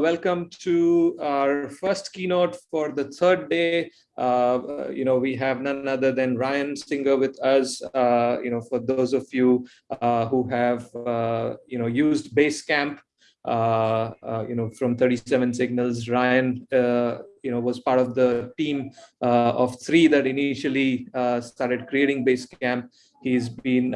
welcome to our first keynote for the third day. Uh, you know, we have none other than Ryan Singer with us. Uh, you know, for those of you uh, who have, uh, you know, used Basecamp, uh, uh, you know, from 37 Signals, Ryan, you know, was part of the team of three that initially started creating Basecamp. He's been,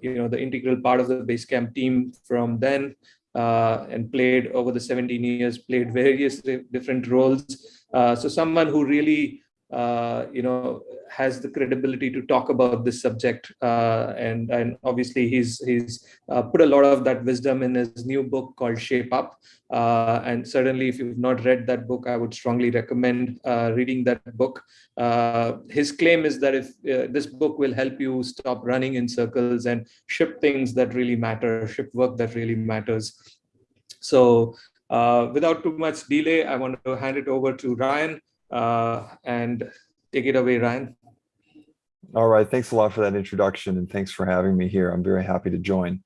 you know, the integral part of the Basecamp team from then uh, and played over the 17 years, played various different roles. Uh, so someone who really, uh, you know, has the credibility to talk about this subject. Uh, and, and obviously he's, he's uh, put a lot of that wisdom in his new book called Shape Up. Uh, and certainly if you've not read that book, I would strongly recommend reading that book. his claim is that if this book will help you stop running in circles and ship things that really matter, ship work that really matters. So uh, without too much delay, I want to hand it over to Ryan uh, and take it away, Ryan. All right, thanks a lot for that introduction and thanks for having me here. I'm very happy to join.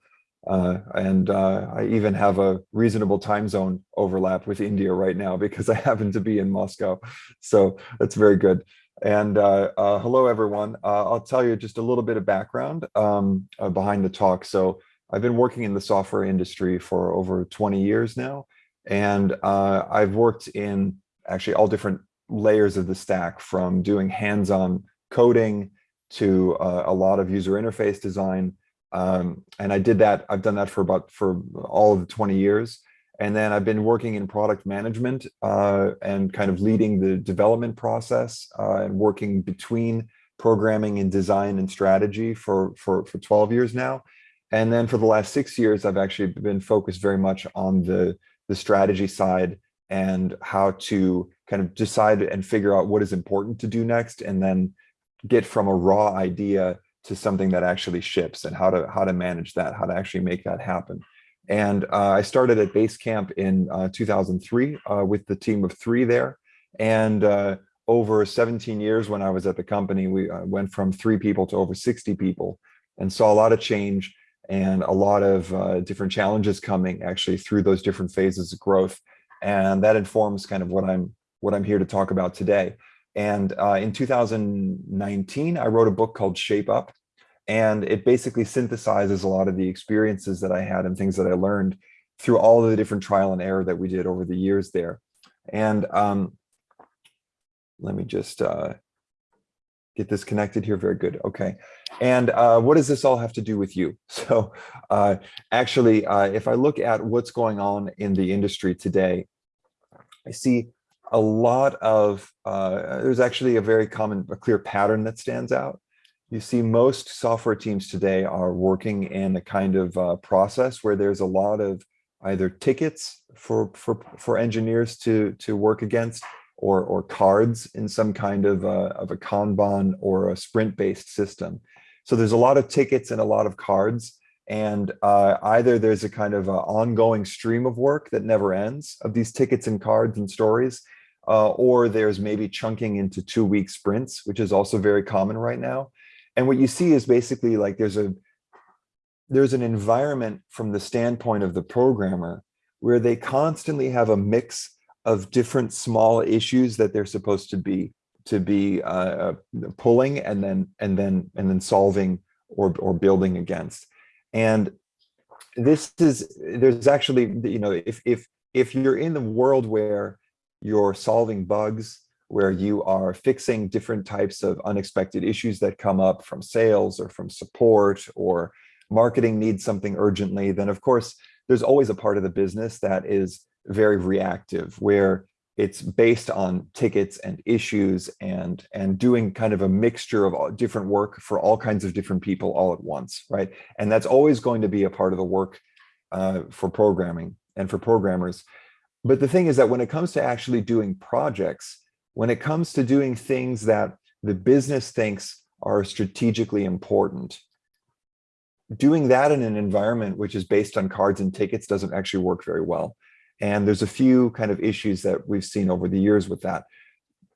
Uh, and uh, I even have a reasonable time zone overlap with India right now because I happen to be in Moscow. So that's very good. And uh, uh hello, everyone. Uh, I'll tell you just a little bit of background um, uh, behind the talk. So I've been working in the software industry for over 20 years now. And I've worked in actually all different layers of the stack from doing hands-on coding to uh, a lot of user interface design. Um, and I did that, I've done that for about, for all of the 20 years. And then I've been working in product management uh, and kind of leading the development process uh, and working between programming and design and strategy for, for, for 12 years now. And then for the last six years, I've actually been focused very much on the, the strategy side and how to kind of decide and figure out what is important to do next and then get from a raw idea to something that actually ships and how to how to manage that how to actually make that happen. And uh, i started at basecamp in uh, 2003 uh, with the team of three there. And uh, over 17 years when i was at the company we uh, went from three people to over 60 people and saw a lot of change and a lot of uh, different challenges coming actually through those different phases of growth. And that informs kind of what i'm what I'm here to talk about today. And uh, in 2019, I wrote a book called Shape Up, and it basically synthesizes a lot of the experiences that I had and things that I learned through all of the different trial and error that we did over the years there. And um, let me just uh, get this connected here. Very good. Okay. And uh, what does this all have to do with you? So uh, actually, uh, if I look at what's going on in the industry today, I see a lot of, uh, there's actually a very common, a clear pattern that stands out. You see most software teams today are working in a kind of uh, process where there's a lot of either tickets for, for, for engineers to, to work against or, or cards in some kind of, uh, of a Kanban or a sprint-based system. So there's a lot of tickets and a lot of cards and uh, either there's a kind of a ongoing stream of work that never ends of these tickets and cards and stories, uh, or there's maybe chunking into two week sprints, which is also very common right now. And what you see is basically like there's a there's an environment from the standpoint of the programmer where they constantly have a mix of different small issues that they're supposed to be to be uh, uh pulling and then and then and then solving or or building against. And this is there's actually you know if if if you're in the world where you're solving bugs, where you are fixing different types of unexpected issues that come up from sales or from support or marketing needs something urgently, then of course, there's always a part of the business that is very reactive, where it's based on tickets and issues and and doing kind of a mixture of different work for all kinds of different people all at once, right? And that's always going to be a part of the work uh, for programming and for programmers. But the thing is that when it comes to actually doing projects, when it comes to doing things that the business thinks are strategically important, doing that in an environment which is based on cards and tickets doesn't actually work very well. And there's a few kind of issues that we've seen over the years with that.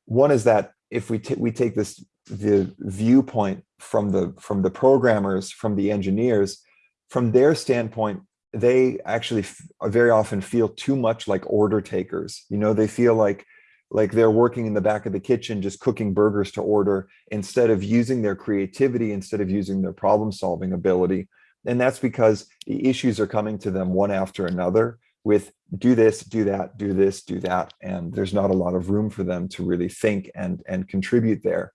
One is that if we, we take this the viewpoint from the from the programmers, from the engineers, from their standpoint, they actually very often feel too much like order takers. You know, they feel like like they're working in the back of the kitchen just cooking burgers to order instead of using their creativity instead of using their problem solving ability. And that's because the issues are coming to them one after another with do this do that do this do that and there's not a lot of room for them to really think and and contribute there.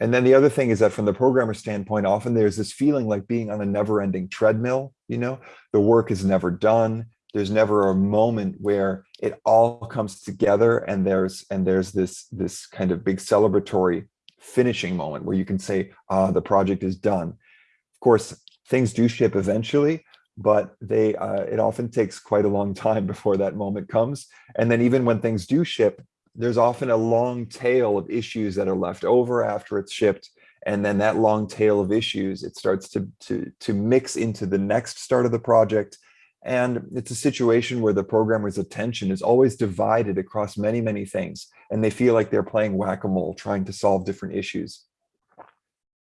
And then the other thing is that from the programmer standpoint often there's this feeling like being on a never-ending treadmill you know? The work is never done. There's never a moment where it all comes together and there's and there's this this kind of big celebratory finishing moment where you can say ah the project is done. Of course things do ship eventually but they uh, it often takes quite a long time before that moment comes. And then even when things do ship there's often a long tail of issues that are left over after it's shipped and then that long tail of issues it starts to to to mix into the next start of the project and it's a situation where the programmer's attention is always divided across many, many things. And they feel like they're playing whack-a-mole, trying to solve different issues.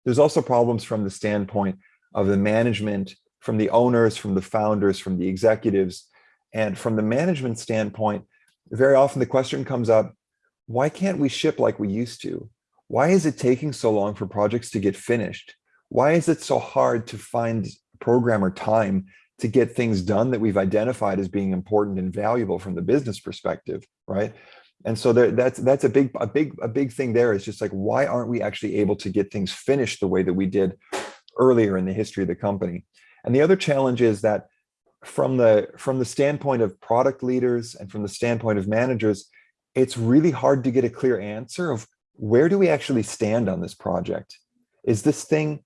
There's also problems from the standpoint of the management, from the owners, from the founders, from the executives. And from the management standpoint, very often the question comes up, why can't we ship like we used to? Why is it taking so long for projects to get finished? Why is it so hard to find programmer time to get things done that we've identified as being important and valuable from the business perspective, right? And so there, that's that's a big a big a big thing there is just like why aren't we actually able to get things finished the way that we did earlier in the history of the company? And the other challenge is that from the from the standpoint of product leaders and from the standpoint of managers, it's really hard to get a clear answer of where do we actually stand on this project? Is this thing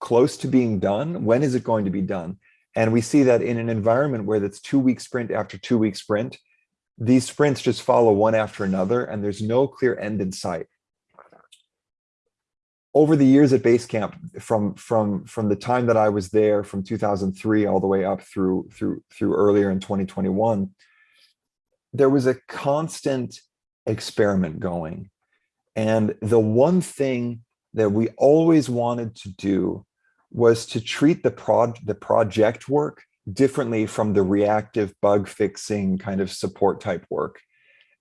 close to being done? When is it going to be done? And we see that in an environment where that's two week sprint after two week sprint, these sprints just follow one after another and there's no clear end in sight. Over the years at Basecamp, from from from the time that I was there, from 2003 all the way up through through through earlier in 2021, there was a constant experiment going. And the one thing that we always wanted to do was to treat the prod the project work differently from the reactive bug fixing kind of support type work.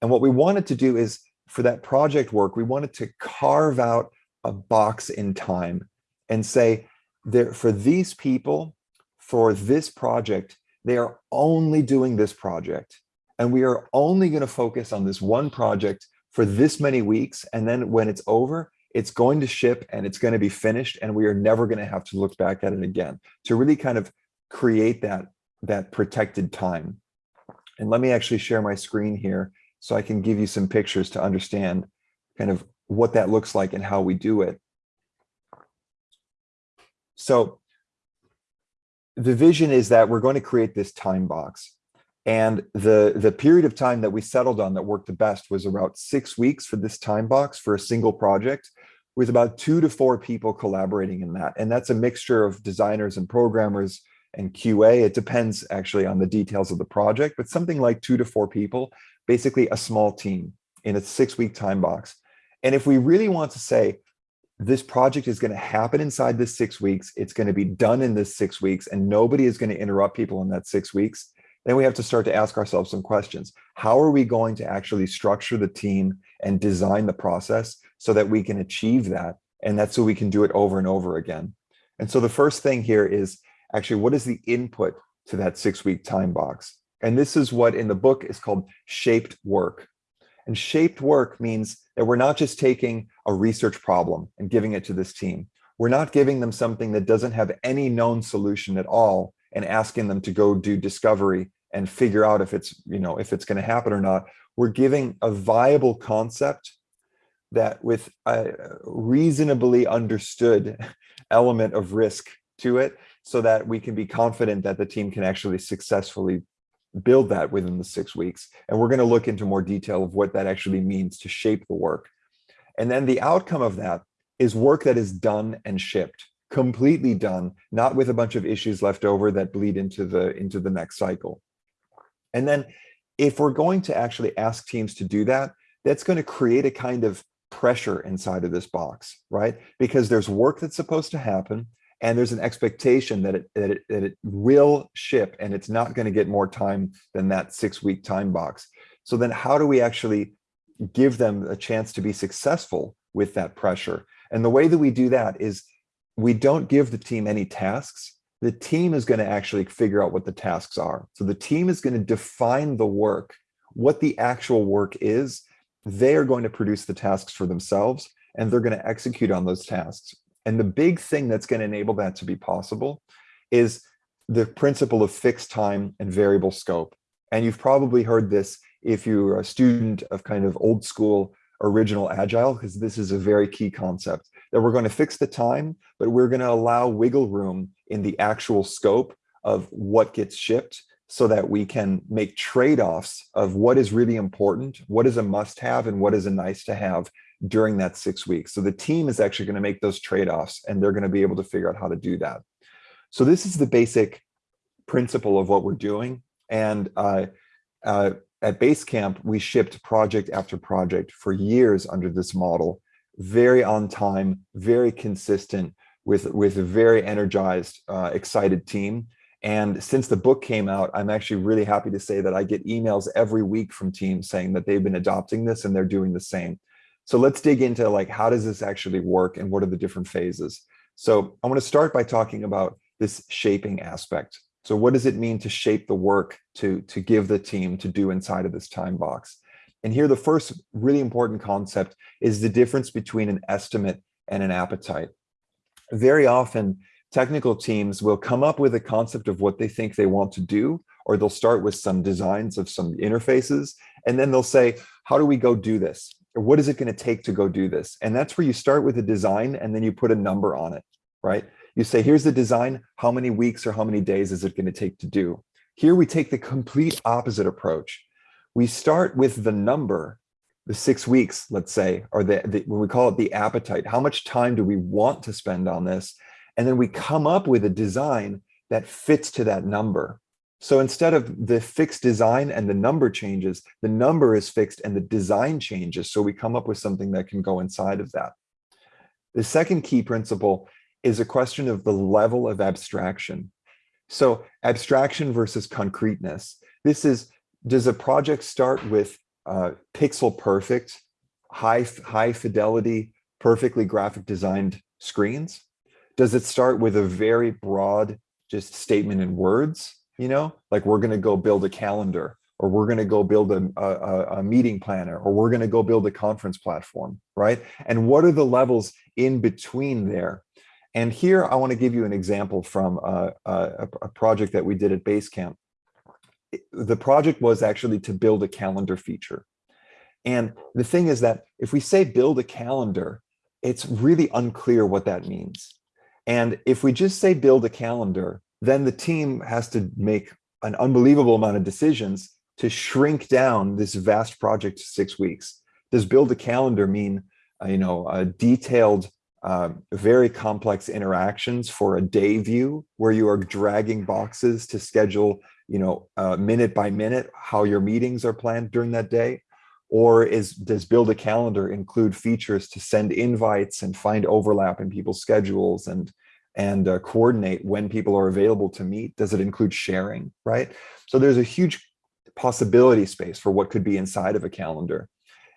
And what we wanted to do is for that project work, we wanted to carve out a box in time and say there for these people, for this project, they are only doing this project. And we are only going to focus on this one project for this many weeks. And then when it's over, it's going to ship and it's going to be finished and we are never going to have to look back at it again to really kind of create that that protected time and let me actually share my screen here so I can give you some pictures to understand kind of what that looks like and how we do it. So the vision is that we're going to create this time box. And the, the period of time that we settled on that worked the best was about six weeks for this time box for a single project with about two to four people collaborating in that. And that's a mixture of designers and programmers and QA. It depends actually on the details of the project, but something like two to four people, basically a small team in a six week time box. And if we really want to say, this project is going to happen inside this six weeks, it's going to be done in this six weeks, and nobody is going to interrupt people in that six weeks, then we have to start to ask ourselves some questions. How are we going to actually structure the team and design the process so that we can achieve that? And that's so we can do it over and over again. And so the first thing here is actually what is the input to that six week time box? And this is what in the book is called shaped work. And shaped work means that we're not just taking a research problem and giving it to this team. We're not giving them something that doesn't have any known solution at all and asking them to go do discovery and figure out if it's you know if it's going to happen or not. We're giving a viable concept that with a reasonably understood element of risk to it so that we can be confident that the team can actually successfully build that within the six weeks. And we're going to look into more detail of what that actually means to shape the work. And then the outcome of that is work that is done and shipped completely done, not with a bunch of issues left over that bleed into the into the next cycle. And then if we're going to actually ask teams to do that, that's going to create a kind of pressure inside of this box, right? Because there's work that's supposed to happen and there's an expectation that it, that it, that it will ship and it's not going to get more time than that six week time box. So then how do we actually give them a chance to be successful with that pressure? And the way that we do that is we don't give the team any tasks. The team is going to actually figure out what the tasks are. So the team is going to define the work, what the actual work is. They are going to produce the tasks for themselves and they're going to execute on those tasks. And the big thing that's going to enable that to be possible is the principle of fixed time and variable scope. And you've probably heard this if you're a student of kind of old school original agile, because this is a very key concept that we're going to fix the time, but we're going to allow wiggle room in the actual scope of what gets shipped so that we can make trade-offs of what is really important, what is a must have and what is a nice to have during that six weeks. So the team is actually going to make those trade-offs and they're going to be able to figure out how to do that. So this is the basic principle of what we're doing. And uh, uh, at Basecamp, we shipped project after project for years under this model, very on time, very consistent with, with a very energized, uh, excited team. And since the book came out, I'm actually really happy to say that I get emails every week from teams saying that they've been adopting this and they're doing the same. So let's dig into like, how does this actually work and what are the different phases? So I want to start by talking about this shaping aspect. So what does it mean to shape the work to, to give the team to do inside of this time box? And here, the first really important concept is the difference between an estimate and an appetite. Very often, technical teams will come up with a concept of what they think they want to do, or they'll start with some designs of some interfaces, and then they'll say, how do we go do this? what is it going to take to go do this? And that's where you start with a design and then you put a number on it, right? You say, here's the design. How many weeks or how many days is it going to take to do? Here we take the complete opposite approach. We start with the number, the six weeks, let's say, or the, the we call it the appetite. How much time do we want to spend on this? And then we come up with a design that fits to that number. So instead of the fixed design and the number changes, the number is fixed and the design changes. So we come up with something that can go inside of that. The second key principle is a question of the level of abstraction. So abstraction versus concreteness. This is, does a project start with uh, pixel perfect, high, high fidelity, perfectly graphic designed screens? Does it start with a very broad just statement in words? you know, like we're going to go build a calendar or we're going to go build a, a, a, meeting planner or we're going to go build a conference platform, right? And what are the levels in between there? And here I want to give you an example from a, a, a project that we did at Basecamp. The project was actually to build a calendar feature. And the thing is that if we say build a calendar, it's really unclear what that means. And if we just say build a calendar, then the team has to make an unbelievable amount of decisions to shrink down this vast project to six weeks. Does build a calendar mean, uh, you know, a detailed, uh, very complex interactions for a day view where you are dragging boxes to schedule, you know, uh, minute by minute how your meetings are planned during that day? Or is does build a calendar include features to send invites and find overlap in people's schedules and and uh, coordinate when people are available to meet? Does it include sharing, right? So there's a huge possibility space for what could be inside of a calendar.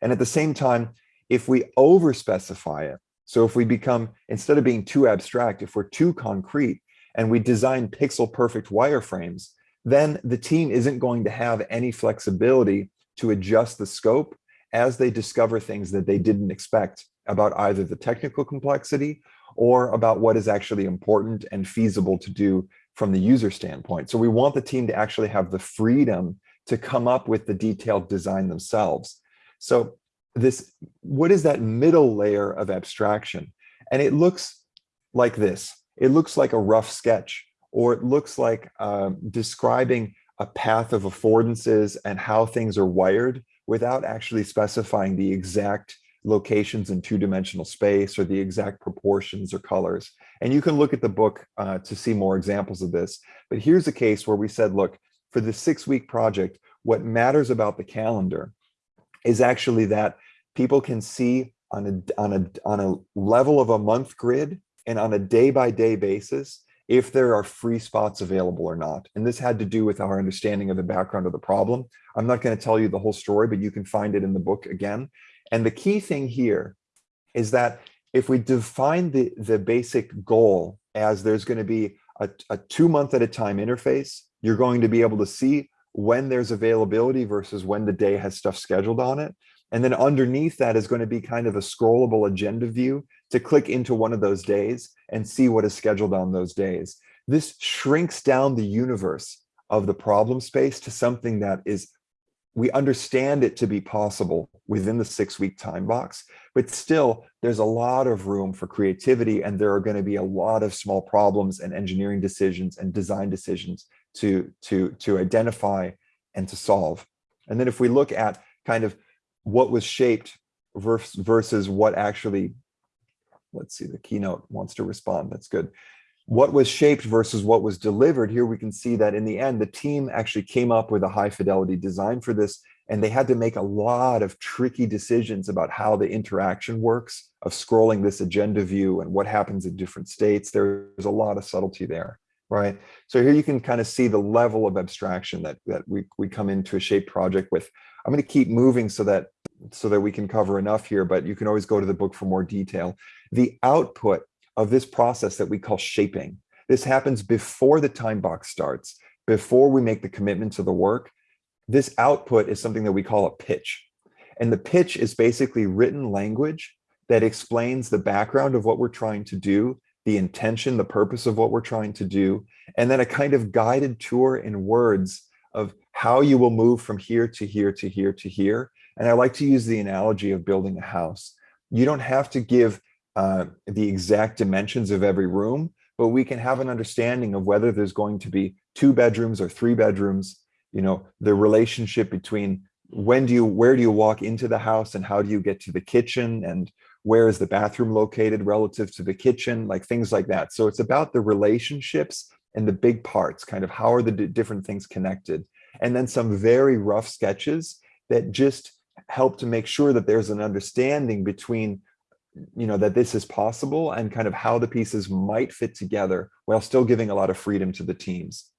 And at the same time, if we over specify it, so if we become, instead of being too abstract, if we're too concrete and we design pixel perfect wireframes, then the team isn't going to have any flexibility to adjust the scope as they discover things that they didn't expect about either the technical complexity or about what is actually important and feasible to do from the user standpoint. So we want the team to actually have the freedom to come up with the detailed design themselves. So this, what is that middle layer of abstraction? And it looks like this. It looks like a rough sketch, or it looks like um, describing a path of affordances and how things are wired without actually specifying the exact locations in two-dimensional space or the exact proportions or colors. And you can look at the book uh, to see more examples of this. But here's a case where we said, look, for the six-week project, what matters about the calendar is actually that people can see on a, on, a, on a level of a month grid and on a day by day basis, if there are free spots available or not. And this had to do with our understanding of the background of the problem. I'm not going to tell you the whole story, but you can find it in the book again. And the key thing here is that if we define the, the basic goal as there's going to be a, a two month at a time interface, you're going to be able to see when there's availability versus when the day has stuff scheduled on it. And then underneath that is going to be kind of a scrollable agenda view to click into one of those days and see what is scheduled on those days. This shrinks down the universe of the problem space to something that is, we understand it to be possible within the six week time box, but still there's a lot of room for creativity and there are going to be a lot of small problems and engineering decisions and design decisions to, to, to identify and to solve. And then if we look at kind of what was shaped versus what actually, let's see, the keynote wants to respond, that's good. What was shaped versus what was delivered, here we can see that in the end, the team actually came up with a high fidelity design for this, and they had to make a lot of tricky decisions about how the interaction works of scrolling this agenda view and what happens in different states. There's a lot of subtlety there right? So here you can kind of see the level of abstraction that, that we, we come into a shape project with. I'm going to keep moving so that so that we can cover enough here, but you can always go to the book for more detail. The output of this process that we call shaping, this happens before the time box starts, before we make the commitment to the work. This output is something that we call a pitch. And the pitch is basically written language that explains the background of what we're trying to do the intention, the purpose of what we're trying to do, and then a kind of guided tour in words of how you will move from here to here to here to here. And I like to use the analogy of building a house. You don't have to give uh, the exact dimensions of every room, but we can have an understanding of whether there's going to be two bedrooms or three bedrooms, you know, the relationship between when do you, where do you walk into the house and how do you get to the kitchen and where is the bathroom located relative to the kitchen, like things like that. So it's about the relationships and the big parts, kind of how are the different things connected. And then some very rough sketches that just help to make sure that there's an understanding between you know that this is possible and kind of how the pieces might fit together while still giving a lot of freedom to the teams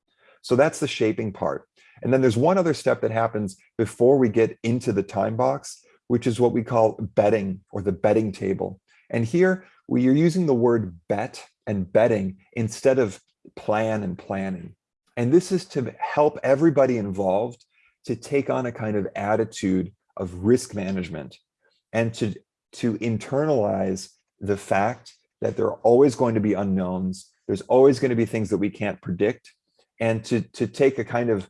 so that's the shaping part and then there's one other step that happens before we get into the time box which is what we call betting or the betting table. And here we are using the word bet and betting instead of plan and planning. And this is to help everybody involved to take on a kind of attitude of risk management and to, to internalize the fact that there are always going to be unknowns. There's always going to be things that we can't predict and to, to take a kind of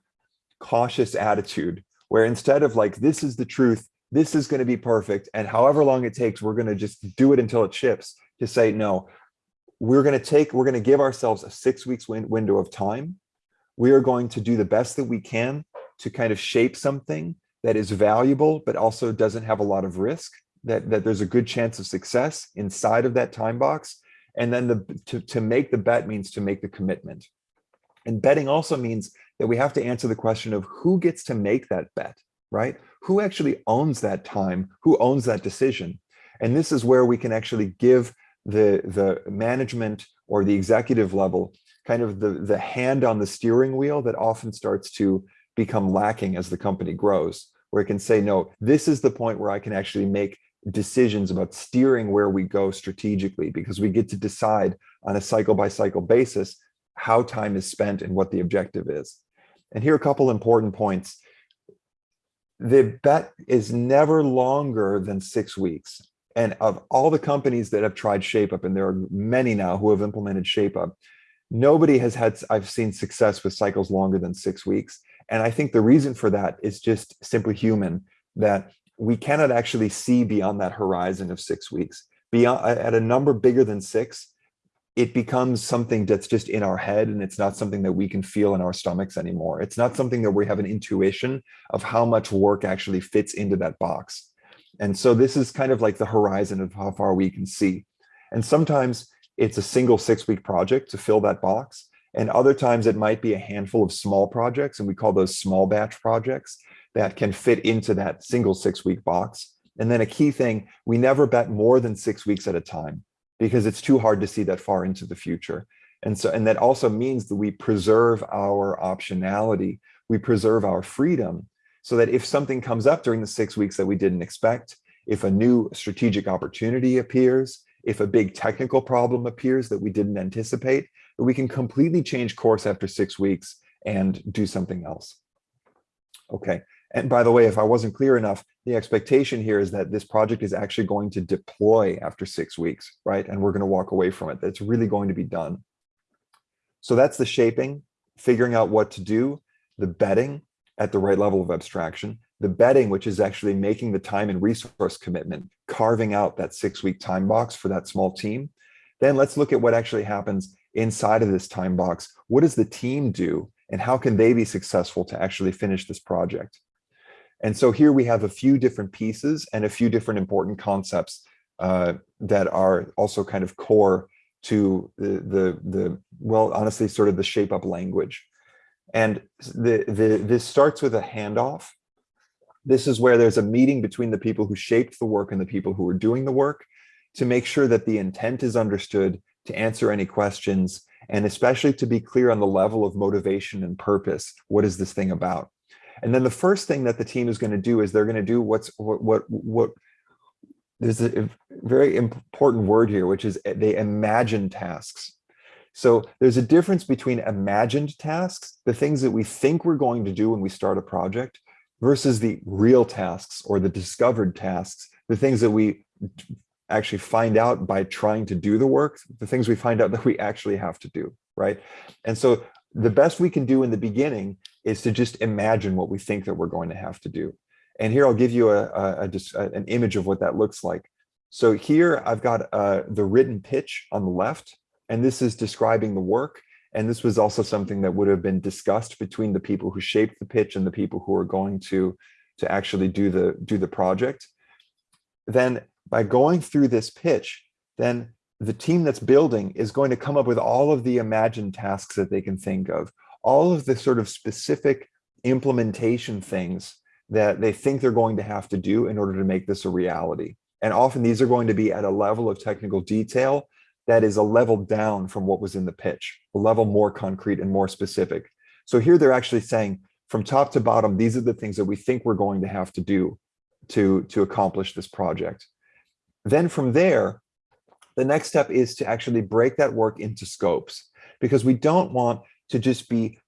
cautious attitude where instead of like, this is the truth, this is going to be perfect. And however long it takes, we're going to just do it until it ships to say, no, we're going to take, we're going to give ourselves a six weeks win window of time. We are going to do the best that we can to kind of shape something that is valuable, but also doesn't have a lot of risk, that, that there's a good chance of success inside of that time box. And then the, to, to make the bet means to make the commitment. And betting also means that we have to answer the question of who gets to make that bet right? Who actually owns that time? Who owns that decision? And this is where we can actually give the, the management or the executive level kind of the, the hand on the steering wheel that often starts to become lacking as the company grows, where it can say, no, this is the point where I can actually make decisions about steering where we go strategically, because we get to decide on a cycle by cycle basis how time is spent and what the objective is. And here are a couple important points the bet is never longer than six weeks. And of all the companies that have tried ShapeUp, and there are many now who have implemented ShapeUp, nobody has had, I've seen success with cycles longer than six weeks. And I think the reason for that is just simply human, that we cannot actually see beyond that horizon of six weeks. Beyond at a number bigger than six, it becomes something that's just in our head and it's not something that we can feel in our stomachs anymore. It's not something that we have an intuition of how much work actually fits into that box. And so this is kind of like the horizon of how far we can see. And sometimes it's a single six week project to fill that box. And other times it might be a handful of small projects and we call those small batch projects that can fit into that single six week box. And then a key thing, we never bet more than six weeks at a time because it's too hard to see that far into the future. And so, and that also means that we preserve our optionality, we preserve our freedom so that if something comes up during the six weeks that we didn't expect, if a new strategic opportunity appears, if a big technical problem appears that we didn't anticipate, that we can completely change course after six weeks and do something else. Okay, and by the way, if I wasn't clear enough, the expectation here is that this project is actually going to deploy after six weeks, right? And we're going to walk away from it. That's really going to be done. So that's the shaping, figuring out what to do, the betting at the right level of abstraction, the betting, which is actually making the time and resource commitment, carving out that six week time box for that small team. Then let's look at what actually happens inside of this time box. What does the team do and how can they be successful to actually finish this project? And so here we have a few different pieces and a few different important concepts uh, that are also kind of core to the, the, the, well, honestly, sort of the shape up language. And the, the, this starts with a handoff. This is where there's a meeting between the people who shaped the work and the people who are doing the work to make sure that the intent is understood, to answer any questions, and especially to be clear on the level of motivation and purpose. What is this thing about? And then the first thing that the team is going to do is they're going to do what's what what what there's a very important word here, which is they imagine tasks. So there's a difference between imagined tasks, the things that we think we're going to do when we start a project, versus the real tasks or the discovered tasks, the things that we actually find out by trying to do the work, the things we find out that we actually have to do, right? And so the best we can do in the beginning is to just imagine what we think that we're going to have to do. And here I'll give you a, a, a an image of what that looks like. So here I've got uh, the written pitch on the left, and this is describing the work. And this was also something that would have been discussed between the people who shaped the pitch and the people who are going to, to actually do the, do the project. Then by going through this pitch, then the team that's building is going to come up with all of the imagined tasks that they can think of, all of the sort of specific implementation things that they think they're going to have to do in order to make this a reality. And often these are going to be at a level of technical detail that is a level down from what was in the pitch, a level more concrete and more specific. So here they're actually saying from top to bottom, these are the things that we think we're going to have to do to, to accomplish this project. Then from there, the next step is to actually break that work into scopes because we don't want to just be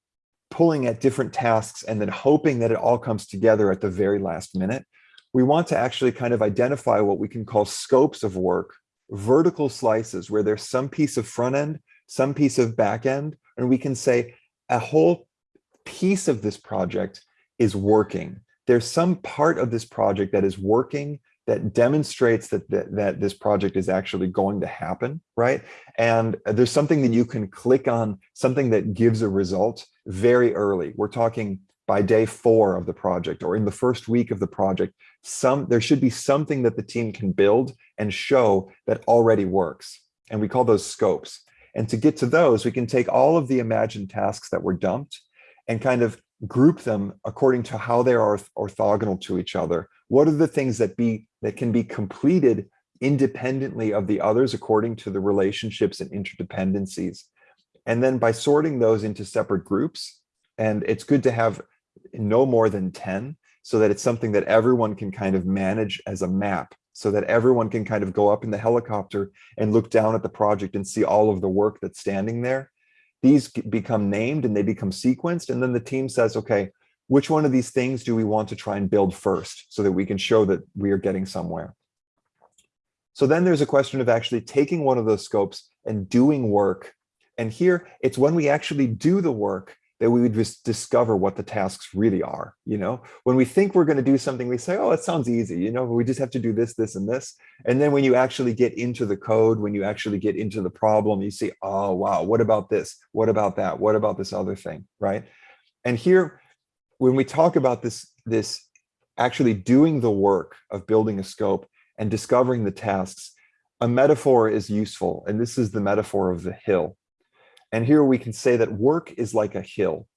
pulling at different tasks and then hoping that it all comes together at the very last minute. We want to actually kind of identify what we can call scopes of work, vertical slices where there's some piece of front end, some piece of back end, and we can say a whole piece of this project is working. There's some part of this project that is working that demonstrates that, that, that this project is actually going to happen, right? And there's something that you can click on, something that gives a result very early. We're talking by day four of the project or in the first week of the project, some there should be something that the team can build and show that already works. And we call those scopes. And to get to those, we can take all of the imagined tasks that were dumped and kind of group them according to how they are orthogonal to each other. What are the things that be that can be completed independently of the others according to the relationships and interdependencies? And then by sorting those into separate groups, and it's good to have no more than 10 so that it's something that everyone can kind of manage as a map so that everyone can kind of go up in the helicopter and look down at the project and see all of the work that's standing there these become named and they become sequenced. And then the team says, okay, which one of these things do we want to try and build first so that we can show that we are getting somewhere? So then there's a question of actually taking one of those scopes and doing work. And here it's when we actually do the work that we would just discover what the tasks really are. You know, when we think we're going to do something, we say, oh, it sounds easy. You know, we just have to do this, this, and this. And then when you actually get into the code, when you actually get into the problem, you see, oh, wow, what about this? What about that? What about this other thing? Right. And here, when we talk about this, this actually doing the work of building a scope and discovering the tasks, a metaphor is useful. And this is the metaphor of the hill. And here we can say that work is like a hill.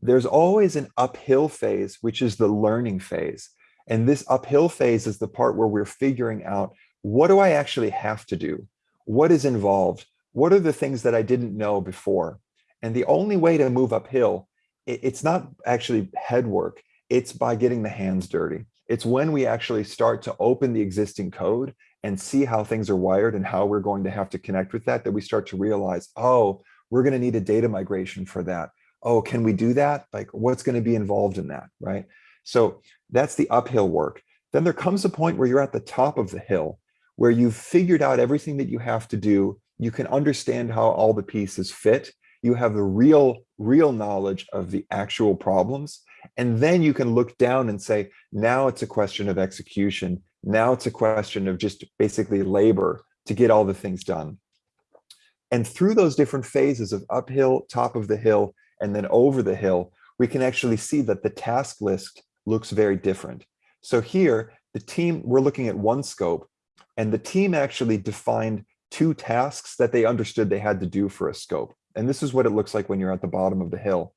There's always an uphill phase, which is the learning phase. And this uphill phase is the part where we're figuring out, what do I actually have to do? what is involved? What are the things that I didn't know before? And the only way to move uphill, it's not actually head work, it's by getting the hands dirty. It's when we actually start to open the existing code and see how things are wired and how we're going to have to connect with that, that we start to realize, oh, we're going to need a data migration for that. Oh, can we do that? Like what's going to be involved in that, right? So that's the uphill work. Then there comes a point where you're at the top of the hill, where you've figured out everything that you have to do. You can understand how all the pieces fit. You have the real, real knowledge of the actual problems. And then you can look down and say, now it's a question of execution. Now it's a question of just basically labor to get all the things done. And through those different phases of uphill, top of the hill, and then over the hill, we can actually see that the task list looks very different. So here, the team, we're looking at one scope, and the team actually defined two tasks that they understood they had to do for a scope. And this is what it looks like when you're at the bottom of the hill.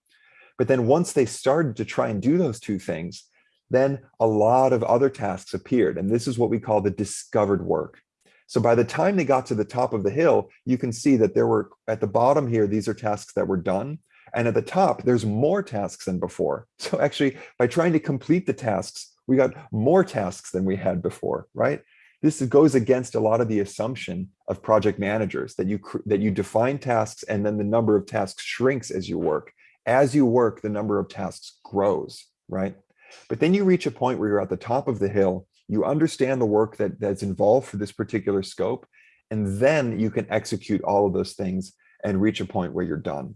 But then once they started to try and do those two things, then a lot of other tasks appeared. And this is what we call the discovered work. So by the time they got to the top of the hill, you can see that there were at the bottom here, these are tasks that were done. And at the top, there's more tasks than before. So actually, by trying to complete the tasks, we got more tasks than we had before, right? This goes against a lot of the assumption of project managers that you that you define tasks and then the number of tasks shrinks as you work. As you work, the number of tasks grows, right? But then you reach a point where you're at the top of the hill, you understand the work that, that's involved for this particular scope, and then you can execute all of those things and reach a point where you're done.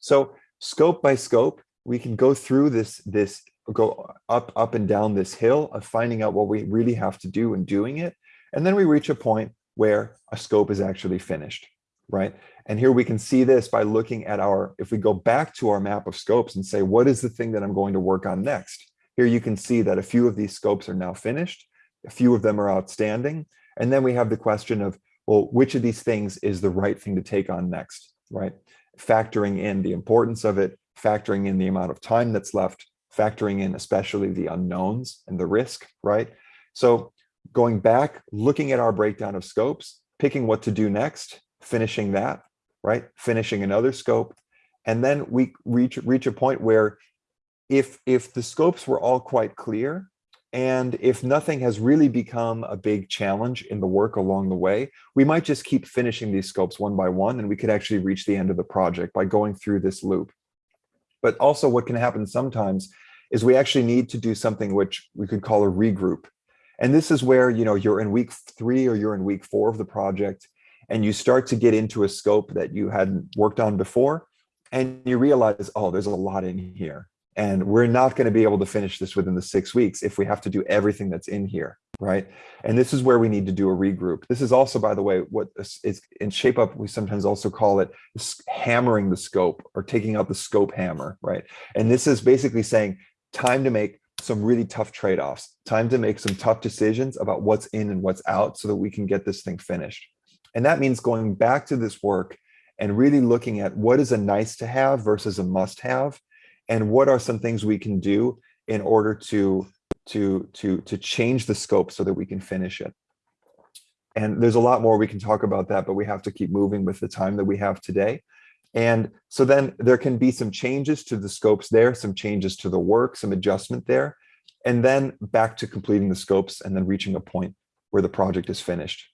So scope by scope, we can go through this, this go up, up and down this hill of finding out what we really have to do and doing it. And then we reach a point where a scope is actually finished, right? And here we can see this by looking at our, if we go back to our map of scopes and say, what is the thing that I'm going to work on next? Here you can see that a few of these scopes are now finished. A few of them are outstanding. And then we have the question of, well, which of these things is the right thing to take on next, right? Factoring in the importance of it, factoring in the amount of time that's left, factoring in especially the unknowns and the risk, right? So going back, looking at our breakdown of scopes, picking what to do next, finishing that, right? Finishing another scope. And then we reach, reach a point where if, if the scopes were all quite clear, and if nothing has really become a big challenge in the work along the way, we might just keep finishing these scopes one by one, and we could actually reach the end of the project by going through this loop. But also what can happen sometimes is we actually need to do something which we could call a regroup. And this is where, you know, you're in week three or you're in week four of the project and you start to get into a scope that you hadn't worked on before and you realize, oh, there's a lot in here. And we're not going to be able to finish this within the six weeks if we have to do everything that's in here, right? And this is where we need to do a regroup. This is also, by the way, what is in shape up, we sometimes also call it hammering the scope or taking out the scope hammer, right? And this is basically saying time to make some really tough trade-offs, time to make some tough decisions about what's in and what's out so that we can get this thing finished. And that means going back to this work and really looking at what is a nice to have versus a must have, and what are some things we can do in order to, to, to, to change the scope so that we can finish it. And there's a lot more we can talk about that, but we have to keep moving with the time that we have today. And so then there can be some changes to the scopes there, some changes to the work, some adjustment there, and then back to completing the scopes and then reaching a point where the project is finished.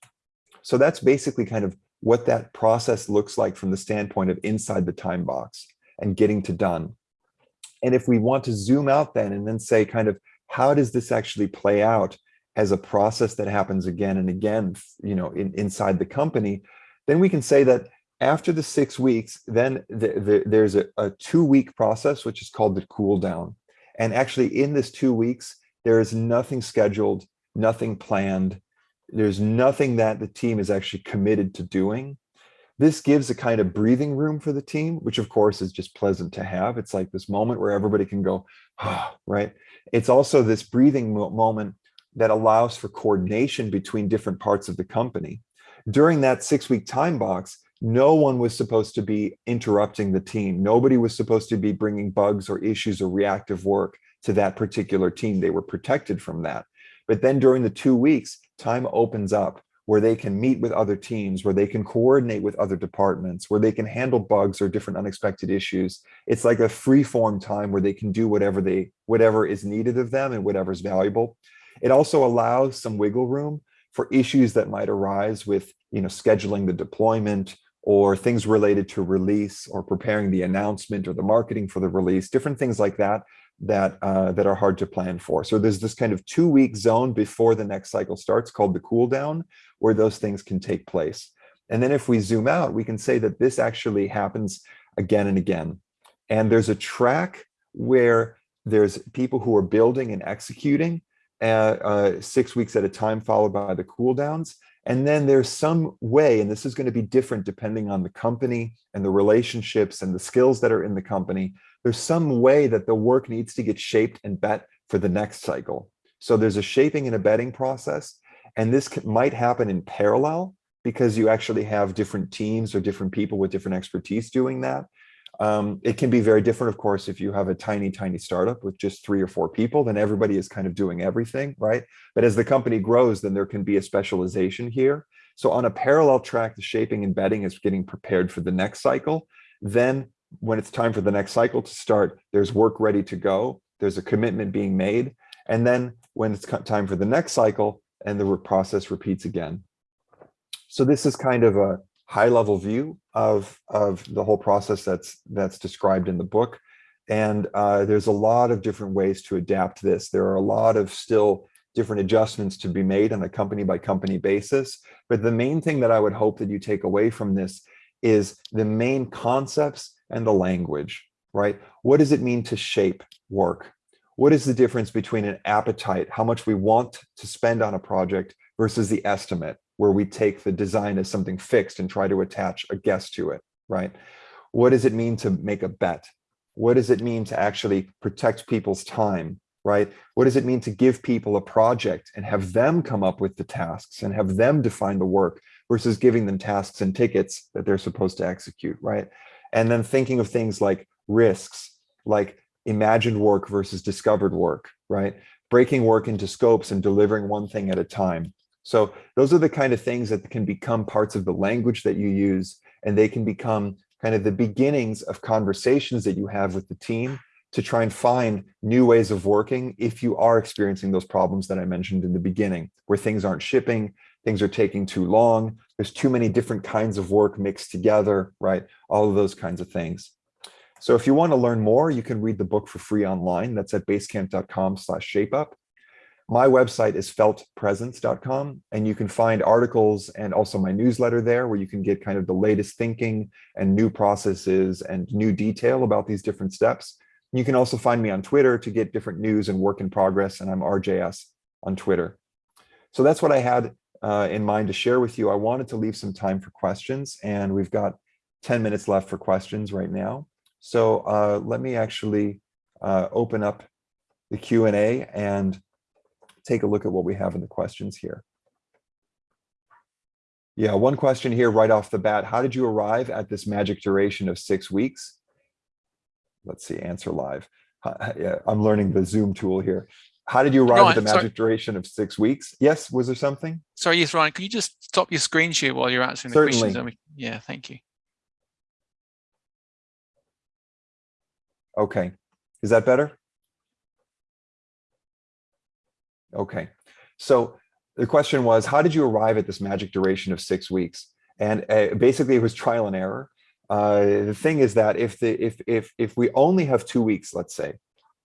So that's basically kind of what that process looks like from the standpoint of inside the time box and getting to done. And if we want to zoom out then and then say kind of how does this actually play out as a process that happens again and again, you know, in, inside the company, then we can say that after the six weeks, then the, the, there's a, a two week process, which is called the cool down. And actually in this two weeks, there is nothing scheduled, nothing planned. There's nothing that the team is actually committed to doing. This gives a kind of breathing room for the team, which of course is just pleasant to have. It's like this moment where everybody can go, oh, right? It's also this breathing moment that allows for coordination between different parts of the company. During that six week time box, no one was supposed to be interrupting the team. Nobody was supposed to be bringing bugs or issues or reactive work to that particular team. They were protected from that. But then during the two weeks, time opens up where they can meet with other teams, where they can coordinate with other departments, where they can handle bugs or different unexpected issues. It's like a free form time where they can do whatever they whatever is needed of them and whatever is valuable. It also allows some wiggle room for issues that might arise with you know scheduling the deployment or things related to release or preparing the announcement or the marketing for the release, different things like that that uh, that are hard to plan for. So there's this kind of two week zone before the next cycle starts called the cool down, where those things can take place. And then if we zoom out, we can say that this actually happens again and again. And there's a track where there's people who are building and executing uh, uh, six weeks at a time, followed by the cool downs. And then there's some way, and this is going to be different depending on the company and the relationships and the skills that are in the company, there's some way that the work needs to get shaped and bet for the next cycle. So there's a shaping and a betting process, and this might happen in parallel because you actually have different teams or different people with different expertise doing that. Um, it can be very different, of course, if you have a tiny, tiny startup with just three or four people, then everybody is kind of doing everything, right? But as the company grows, then there can be a specialization here. So on a parallel track, the shaping and betting is getting prepared for the next cycle. Then when it's time for the next cycle to start, there's work ready to go. There's a commitment being made. And then when it's time for the next cycle and the process repeats again. So this is kind of a high level view of, of the whole process that's, that's described in the book. And uh, there's a lot of different ways to adapt this. There are a lot of still different adjustments to be made on a company by company basis. But the main thing that I would hope that you take away from this is the main concepts and the language, right? What does it mean to shape work? What is the difference between an appetite, how much we want to spend on a project versus the estimate, where we take the design as something fixed and try to attach a guess to it, right? What does it mean to make a bet? What does it mean to actually protect people's time, right? What does it mean to give people a project and have them come up with the tasks and have them define the work versus giving them tasks and tickets that they're supposed to execute, right? And then thinking of things like risks, like imagined work versus discovered work, right? Breaking work into scopes and delivering one thing at a time. So those are the kind of things that can become parts of the language that you use, and they can become kind of the beginnings of conversations that you have with the team to try and find new ways of working if you are experiencing those problems that I mentioned in the beginning, where things aren't shipping, things are taking too long, there's too many different kinds of work mixed together, right? All of those kinds of things. So if you want to learn more, you can read the book for free online. That's at basecamp.com slash shapeup. My website is feltpresence.com, and you can find articles and also my newsletter there where you can get kind of the latest thinking and new processes and new detail about these different steps. You can also find me on Twitter to get different news and work in progress, and I'm RJS on Twitter. So that's what I had uh, in mind to share with you. I wanted to leave some time for questions, and we've got 10 minutes left for questions right now. So uh, let me actually uh, open up the Q&A and take a look at what we have in the questions here. Yeah, one question here right off the bat. How did you arrive at this magic duration of six weeks? Let's see, answer live. I'm learning the Zoom tool here. How did you arrive Ryan, at the magic sorry. duration of six weeks? Yes, was there something? Sorry, yes, Ryan, can you just stop your screen share while you're answering the Certainly. questions? Yeah, thank you. Okay, is that better? Okay, so the question was, how did you arrive at this magic duration of six weeks? And uh, basically it was trial and error. Uh, the thing is that if the if if if we only have two weeks, let's say,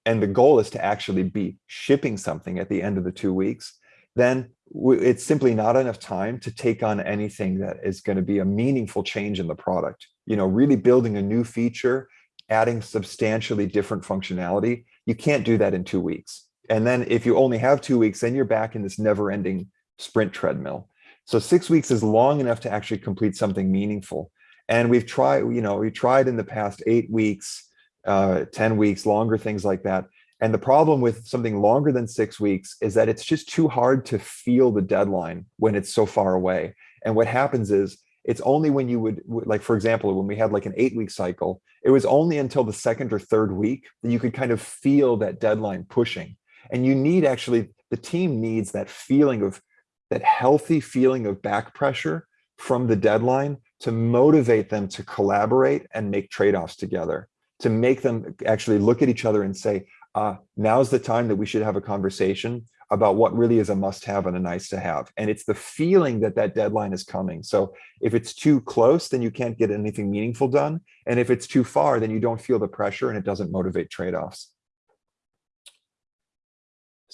and the goal is to actually be shipping something at the end of the two weeks, then it's simply not enough time to take on anything that is going to be a meaningful change in the product. You know, really building a new feature, adding substantially different functionality. You can't do that in two weeks. And then if you only have two weeks, then you're back in this never ending sprint treadmill. So six weeks is long enough to actually complete something meaningful. And we've tried, you know, we tried in the past eight weeks, uh, 10 weeks, longer, things like that. And the problem with something longer than six weeks is that it's just too hard to feel the deadline when it's so far away. And what happens is it's only when you would, like, for example, when we had like an eight week cycle, it was only until the second or third week that you could kind of feel that deadline pushing. And you need actually, the team needs that feeling of that healthy feeling of back pressure from the deadline to motivate them to collaborate and make trade-offs together, to make them actually look at each other and say, uh, now's the time that we should have a conversation about what really is a must-have and a nice-to-have. And it's the feeling that that deadline is coming. So if it's too close, then you can't get anything meaningful done. And if it's too far, then you don't feel the pressure and it doesn't motivate trade-offs.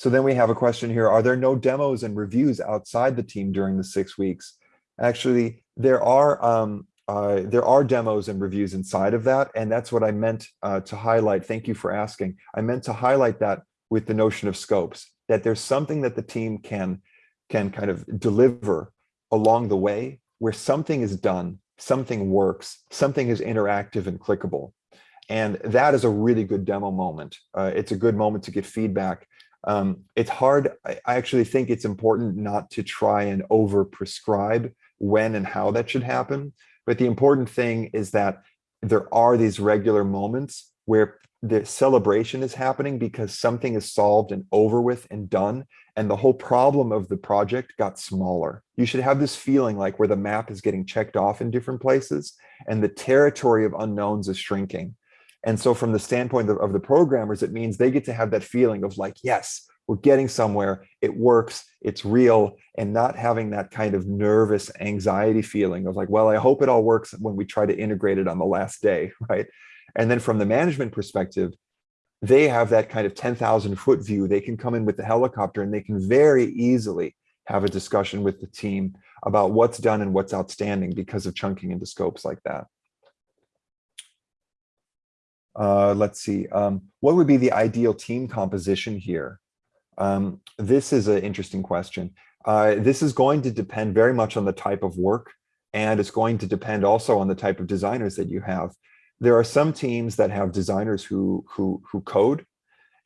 So then we have a question here. Are there no demos and reviews outside the team during the six weeks? Actually, there are um, uh, there are demos and reviews inside of that. And that's what I meant uh, to highlight. Thank you for asking. I meant to highlight that with the notion of scopes, that there's something that the team can, can kind of deliver along the way where something is done, something works, something is interactive and clickable. And that is a really good demo moment. Uh, it's a good moment to get feedback. Um, it's hard. I, I actually think it's important not to try and over prescribe when and how that should happen. But the important thing is that there are these regular moments where the celebration is happening because something is solved and over with and done and the whole problem of the project got smaller. You should have this feeling like where the map is getting checked off in different places and the territory of unknowns is shrinking. And so from the standpoint of, of the programmers, it means they get to have that feeling of like, yes, we're getting somewhere, it works, it's real, and not having that kind of nervous anxiety feeling of like, well, I hope it all works when we try to integrate it on the last day, right? And then from the management perspective, they have that kind of 10,000 foot view. They can come in with the helicopter and they can very easily have a discussion with the team about what's done and what's outstanding because of chunking into scopes like that. Uh, let's see, um, what would be the ideal team composition here? Um, this is an interesting question. Uh, this is going to depend very much on the type of work and it's going to depend also on the type of designers that you have. There are some teams that have designers who, who, who code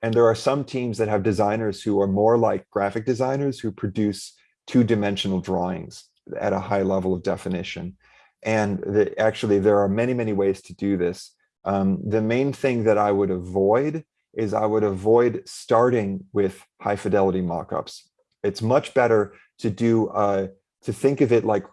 and there are some teams that have designers who are more like graphic designers who produce two-dimensional drawings at a high level of definition. And the, actually, there are many, many ways to do this. Um, the main thing that I would avoid is I would avoid starting with high fidelity mockups. It's much better to do uh, to think of it like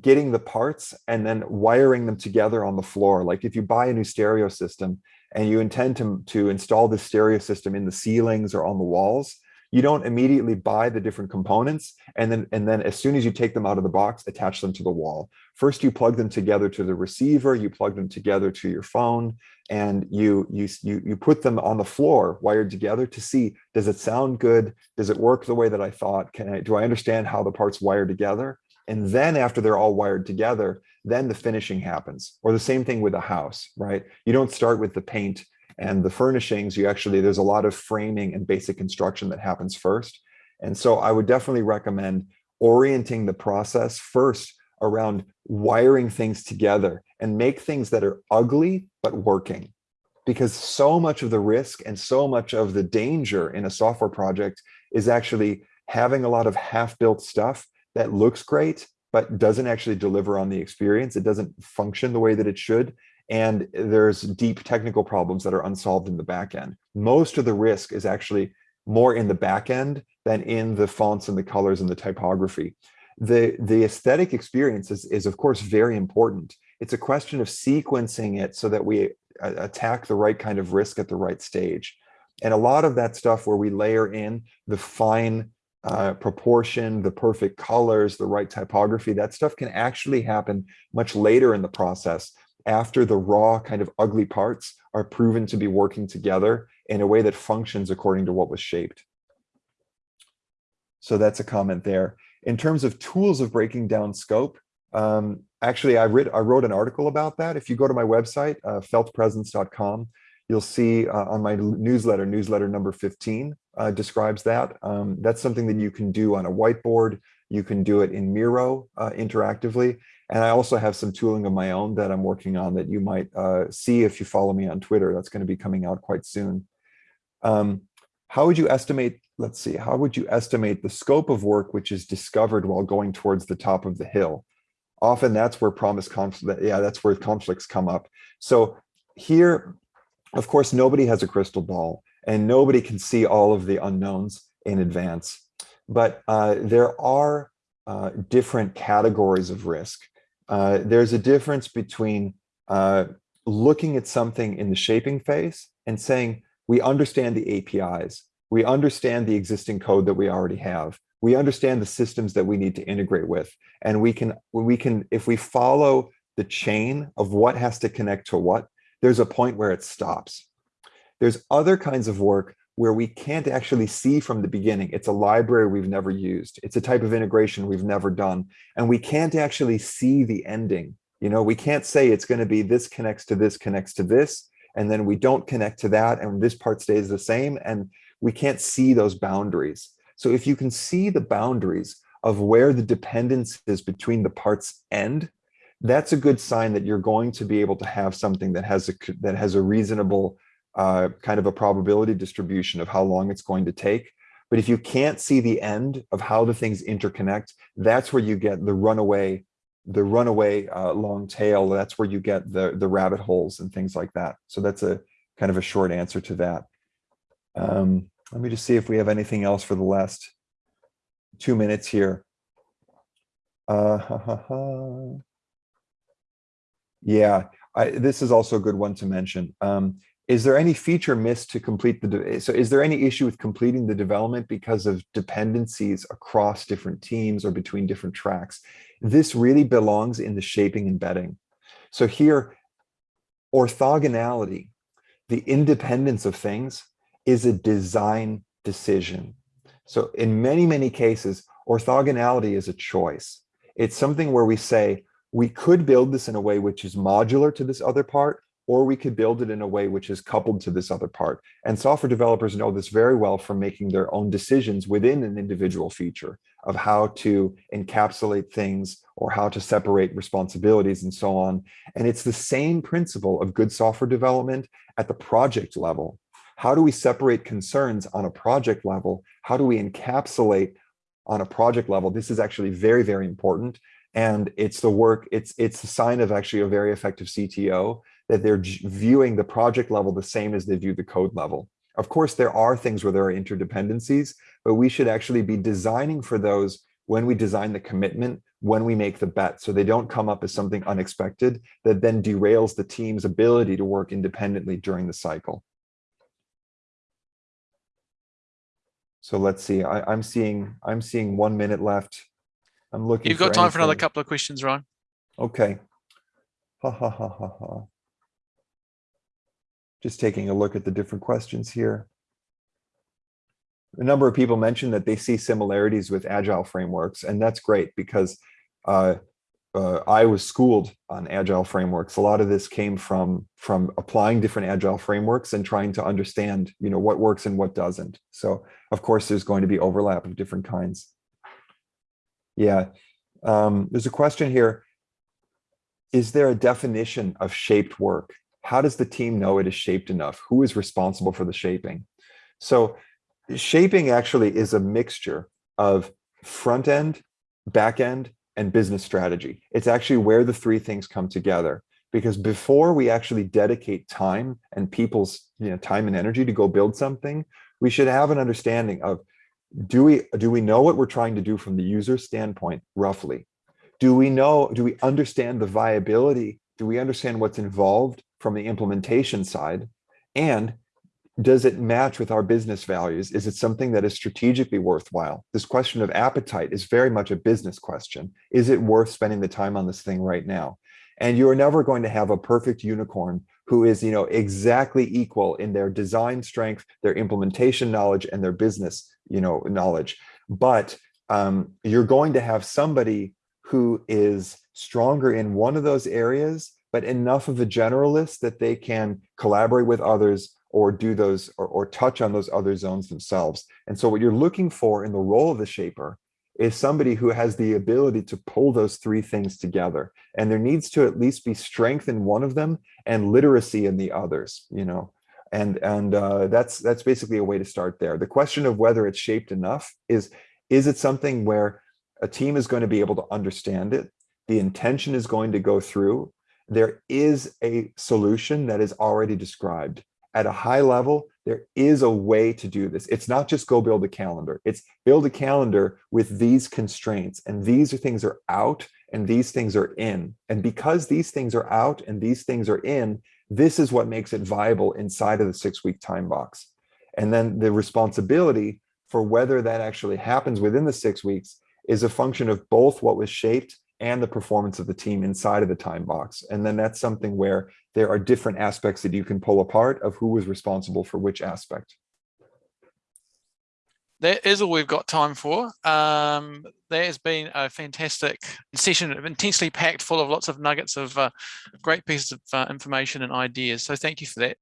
getting the parts and then wiring them together on the floor. Like if you buy a new stereo system and you intend to, to install the stereo system in the ceilings or on the walls, you don't immediately buy the different components and then and then as soon as you take them out of the box attach them to the wall. First you plug them together to the receiver you plug them together to your phone and you you you, you put them on the floor wired together to see does it sound good? Does it work the way that i thought? Can i do i understand how the parts wire together? And then after they're all wired together then the finishing happens. Or the same thing with a house right? You don't start with the paint and the furnishings, you actually, there's a lot of framing and basic construction that happens first. And so I would definitely recommend orienting the process first around wiring things together and make things that are ugly but working. Because so much of the risk and so much of the danger in a software project is actually having a lot of half-built stuff that looks great, but doesn't actually deliver on the experience. It doesn't function the way that it should and there's deep technical problems that are unsolved in the back end. Most of the risk is actually more in the back end than in the fonts and the colors and the typography. The, the aesthetic experience is, is of course very important. It's a question of sequencing it so that we attack the right kind of risk at the right stage. And a lot of that stuff where we layer in the fine uh, proportion, the perfect colors, the right typography, that stuff can actually happen much later in the process after the raw kind of ugly parts are proven to be working together in a way that functions according to what was shaped. So that's a comment there. In terms of tools of breaking down scope, um, actually, I, read, I wrote an article about that. If you go to my website, uh, feltpresence.com, you'll see uh, on my newsletter, newsletter number 15 uh, describes that. Um, that's something that you can do on a whiteboard. You can do it in Miro uh, interactively. And I also have some tooling of my own that I'm working on that you might uh, see if you follow me on Twitter. That's going to be coming out quite soon. Um, how would you estimate, let's see, how would you estimate the scope of work which is discovered while going towards the top of the hill? Often that's where promise conflict, yeah, that's where conflicts come up. So here, of course, nobody has a crystal ball and nobody can see all of the unknowns in advance. But uh, there are uh, different categories of risk. Uh, there's a difference between uh, looking at something in the shaping phase and saying, we understand the APIs, we understand the existing code that we already have, we understand the systems that we need to integrate with, and we can, we can, if we follow the chain of what has to connect to what, there's a point where it stops. There's other kinds of work where we can't actually see from the beginning. It's a library we've never used. It's a type of integration we've never done. And we can't actually see the ending. You know, we can't say it's going to be this connects to this connects to this, and then we don't connect to that, and this part stays the same, and we can't see those boundaries. So if you can see the boundaries of where the dependence is between the parts end, that's a good sign that you're going to be able to have something that has a that has a reasonable uh, kind of a probability distribution of how long it's going to take. But if you can't see the end of how the things interconnect, that's where you get the runaway, the runaway uh, long tail. That's where you get the, the rabbit holes and things like that. So that's a kind of a short answer to that. Um, let me just see if we have anything else for the last two minutes here. Uh, ha, ha, ha. Yeah, I, this is also a good one to mention. Um, is there any feature missed to complete the, so is there any issue with completing the development because of dependencies across different teams or between different tracks? This really belongs in the shaping and betting. So here, orthogonality, the independence of things is a design decision. So in many, many cases, orthogonality is a choice. It's something where we say, we could build this in a way which is modular to this other part, or we could build it in a way which is coupled to this other part. And software developers know this very well from making their own decisions within an individual feature of how to encapsulate things or how to separate responsibilities and so on. And it's the same principle of good software development at the project level. How do we separate concerns on a project level? How do we encapsulate on a project level? This is actually very, very important and it's the work it's it's a sign of actually a very effective cto that they're viewing the project level the same as they view the code level of course there are things where there are interdependencies but we should actually be designing for those when we design the commitment when we make the bet so they don't come up as something unexpected that then derails the team's ability to work independently during the cycle so let's see I, i'm seeing i'm seeing one minute left I'm looking. You've got time anything. for another couple of questions, Ryan. Okay. Ha ha ha ha ha. Just taking a look at the different questions here. A number of people mentioned that they see similarities with agile frameworks, and that's great because uh, uh, I was schooled on agile frameworks. A lot of this came from from applying different agile frameworks and trying to understand, you know, what works and what doesn't. So, of course, there's going to be overlap of different kinds. Yeah, um, there's a question here. Is there a definition of shaped work? How does the team know it is shaped enough? Who is responsible for the shaping? So shaping actually is a mixture of front end, back end, and business strategy. It's actually where the three things come together. Because before we actually dedicate time and people's you know, time and energy to go build something, we should have an understanding of do we do we know what we're trying to do from the user standpoint roughly do we know do we understand the viability do we understand what's involved from the implementation side? And does it match with our business values? Is it something that is strategically worthwhile? This question of appetite is very much a business question. Is it worth spending the time on this thing right now? And you're never going to have a perfect unicorn who is you know exactly equal in their design strength their implementation knowledge and their business you know knowledge. But um, you're going to have somebody who is stronger in one of those areas but enough of a generalist that they can collaborate with others or do those or, or touch on those other zones themselves. And so what you're looking for in the role of the shaper is somebody who has the ability to pull those three things together. And there needs to at least be strength in one of them and literacy in the others you know? And and uh, that's that's basically a way to start there. The question of whether it's shaped enough is is it something where a team is going to be able to understand it? The intention is going to go through there is a solution that is already described at a high level, there is a way to do this. It's not just go build a calendar. It's build a calendar with these constraints and these are things are out and these things are in. And because these things are out and these things are in, this is what makes it viable inside of the six week time box. And then the responsibility for whether that actually happens within the six weeks is a function of both what was shaped and the performance of the team inside of the time box. And then that's something where there are different aspects that you can pull apart of who was responsible for which aspect. That is all we've got time for. Um, there has been a fantastic session, intensely packed full of lots of nuggets of uh, great pieces of uh, information and ideas. So thank you for that.